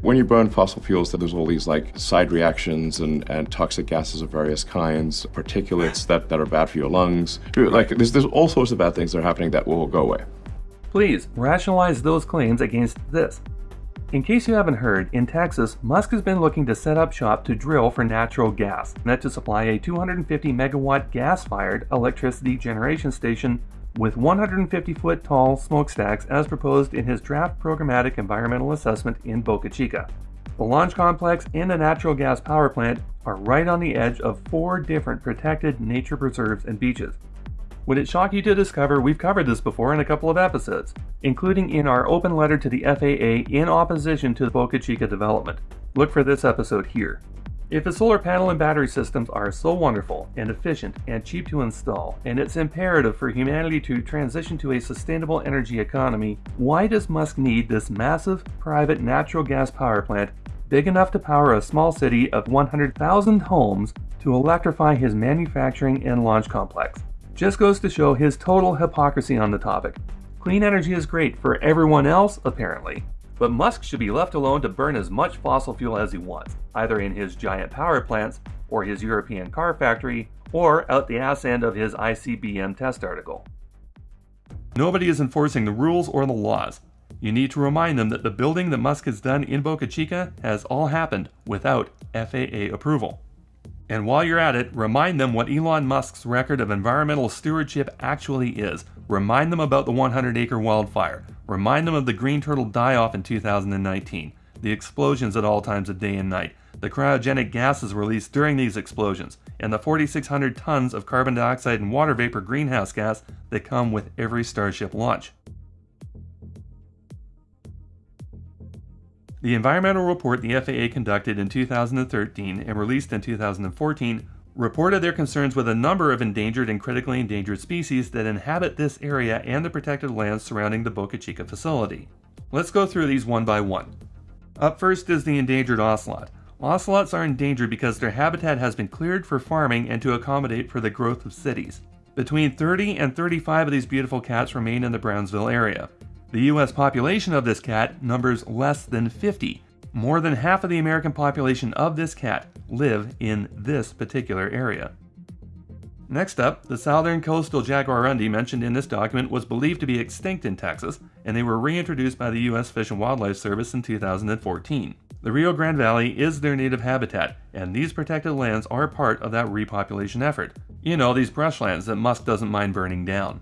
When you burn fossil fuels, there's all these like side reactions and, and toxic gases of various kinds, particulates that, that are bad for your lungs. Like there's, there's all sorts of bad things that are happening that will go away. Please rationalize those claims against this. In case you haven't heard, in Texas, Musk has been looking to set up shop to drill for natural gas, meant to supply a 250 megawatt gas fired electricity generation station with 150 foot tall smokestacks as proposed in his draft programmatic environmental assessment in Boca Chica. The launch complex and the natural gas power plant are right on the edge of four different protected nature preserves and beaches. Would it shock you to discover we've covered this before in a couple of episodes, including in our open letter to the FAA in opposition to the Boca Chica development? Look for this episode here. If the solar panel and battery systems are so wonderful and efficient and cheap to install, and it's imperative for humanity to transition to a sustainable energy economy, why does Musk need this massive private natural gas power plant big enough to power a small city of 100,000 homes to electrify his manufacturing and launch complex? Just goes to show his total hypocrisy on the topic. Clean energy is great for everyone else, apparently, but Musk should be left alone to burn as much fossil fuel as he wants, either in his giant power plants, or his European car factory, or out the ass end of his ICBM test article. Nobody is enforcing the rules or the laws. You need to remind them that the building that Musk has done in Boca Chica has all happened without FAA approval. And while you're at it, remind them what Elon Musk's record of environmental stewardship actually is. Remind them about the 100 acre wildfire. Remind them of the green turtle die off in 2019, the explosions at all times of day and night, the cryogenic gases released during these explosions, and the 4,600 tons of carbon dioxide and water vapor greenhouse gas that come with every Starship launch. The environmental report the FAA conducted in 2013 and released in 2014 reported their concerns with a number of endangered and critically endangered species that inhabit this area and the protected lands surrounding the Boca Chica facility. Let's go through these one by one. Up first is the endangered ocelot. Ocelots are endangered because their habitat has been cleared for farming and to accommodate for the growth of cities. Between 30 and 35 of these beautiful cats remain in the Brownsville area. The US population of this cat numbers less than 50. More than half of the American population of this cat live in this particular area. Next up, the southern coastal jaguarundi mentioned in this document was believed to be extinct in Texas, and they were reintroduced by the U.S. Fish and Wildlife Service in 2014. The Rio Grande Valley is their native habitat, and these protected lands are part of that repopulation effort. You know, these brushlands that Musk doesn't mind burning down.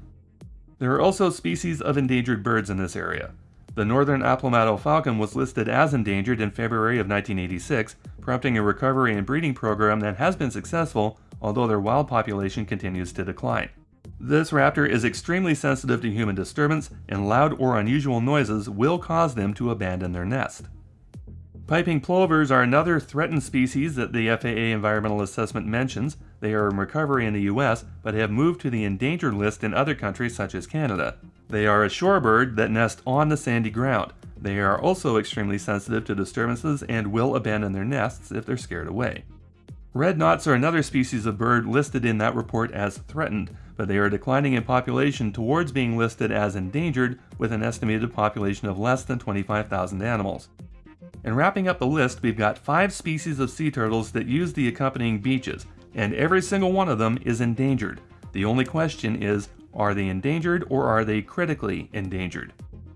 There are also species of endangered birds in this area. The northern Aplomado falcon was listed as endangered in February of 1986, prompting a recovery and breeding program that has been successful, although their wild population continues to decline. This raptor is extremely sensitive to human disturbance, and loud or unusual noises will cause them to abandon their nest. Piping plovers are another threatened species that the FAA environmental assessment mentions. They are in recovery in the US, but have moved to the endangered list in other countries such as Canada. They are a shorebird that nest on the sandy ground. They are also extremely sensitive to disturbances and will abandon their nests if they're scared away. Red knots are another species of bird listed in that report as threatened, but they are declining in population towards being listed as endangered with an estimated population of less than 25,000 animals. And wrapping up the list, we've got five species of sea turtles that use the accompanying beaches, and every single one of them is endangered. The only question is, are they endangered or are they critically endangered?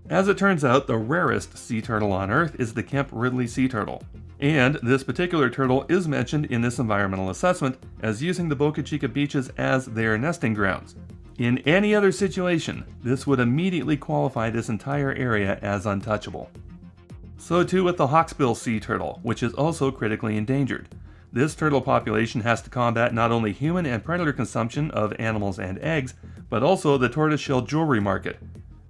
As it turns out, the rarest sea turtle on Earth is the Kemp Ridley sea turtle. And this particular turtle is mentioned in this environmental assessment as using the Boca Chica beaches as their nesting grounds. In any other situation, this would immediately qualify this entire area as untouchable. So too with the hawksbill sea turtle, which is also critically endangered. This turtle population has to combat not only human and predator consumption of animals and eggs, but also the tortoiseshell jewelry market.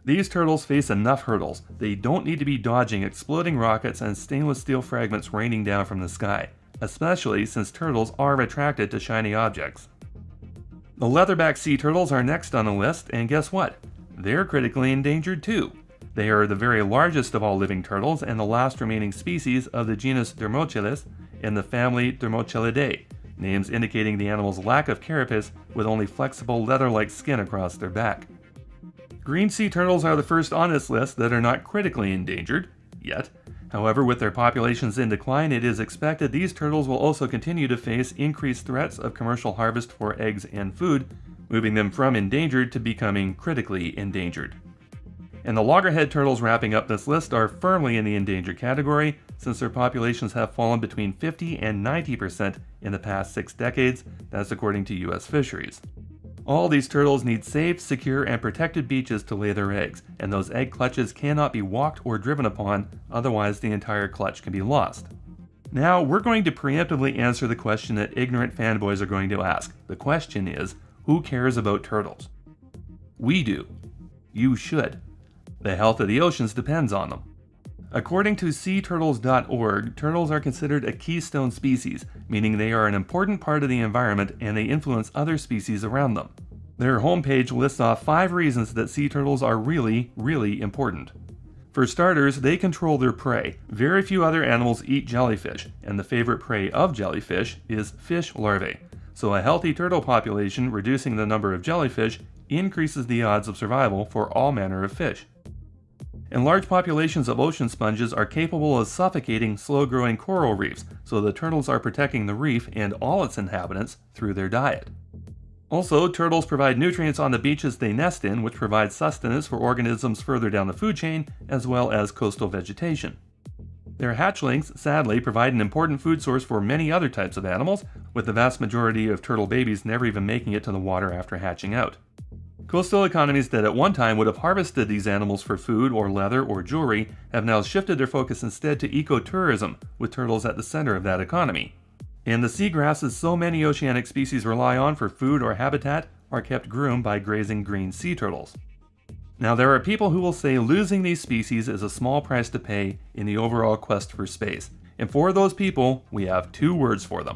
These turtles face enough hurdles. They don't need to be dodging exploding rockets and stainless steel fragments raining down from the sky, especially since turtles are attracted to shiny objects. The leatherback sea turtles are next on the list, and guess what? They're critically endangered too. They are the very largest of all living turtles and the last remaining species of the genus Dermochelys in the family Dermochelyidae, names indicating the animal's lack of carapace with only flexible leather-like skin across their back. Green sea turtles are the first on this list that are not critically endangered, yet. However, with their populations in decline, it is expected these turtles will also continue to face increased threats of commercial harvest for eggs and food, moving them from endangered to becoming critically endangered. And the loggerhead turtles wrapping up this list are firmly in the endangered category, since their populations have fallen between 50 and 90% in the past six decades, that's according to U.S. fisheries. All these turtles need safe, secure, and protected beaches to lay their eggs, and those egg clutches cannot be walked or driven upon, otherwise the entire clutch can be lost. Now, we're going to preemptively answer the question that ignorant fanboys are going to ask. The question is, who cares about turtles? We do. You should. The health of the oceans depends on them. According to seaturtles.org, turtles are considered a keystone species, meaning they are an important part of the environment and they influence other species around them. Their homepage lists off five reasons that sea turtles are really, really important. For starters, they control their prey. Very few other animals eat jellyfish, and the favorite prey of jellyfish is fish larvae. So a healthy turtle population reducing the number of jellyfish increases the odds of survival for all manner of fish and large populations of ocean sponges are capable of suffocating slow-growing coral reefs, so the turtles are protecting the reef and all its inhabitants through their diet. Also, turtles provide nutrients on the beaches they nest in, which provides sustenance for organisms further down the food chain, as well as coastal vegetation. Their hatchlings, sadly, provide an important food source for many other types of animals, with the vast majority of turtle babies never even making it to the water after hatching out. Coastal economies that at one time would have harvested these animals for food or leather or jewelry have now shifted their focus instead to ecotourism, with turtles at the center of that economy. And the seagrasses so many oceanic species rely on for food or habitat are kept groomed by grazing green sea turtles. Now, there are people who will say losing these species is a small price to pay in the overall quest for space. And for those people, we have two words for them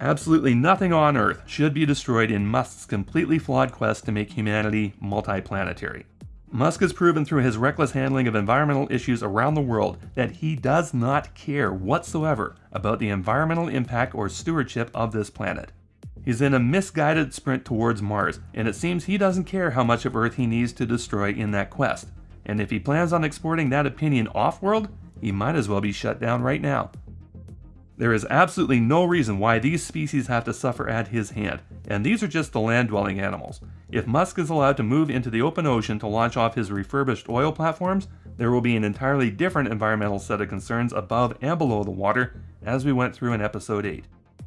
Absolutely nothing on Earth should be destroyed in Musk's completely flawed quest to make humanity multiplanetary. Musk has proven through his reckless handling of environmental issues around the world that he does not care whatsoever about the environmental impact or stewardship of this planet. He's in a misguided sprint towards Mars, and it seems he doesn't care how much of Earth he needs to destroy in that quest. And if he plans on exporting that opinion off-world, he might as well be shut down right now. There is absolutely no reason why these species have to suffer at his hand, and these are just the land-dwelling animals. If Musk is allowed to move into the open ocean to launch off his refurbished oil platforms, there will be an entirely different environmental set of concerns above and below the water, as we went through in episode 8.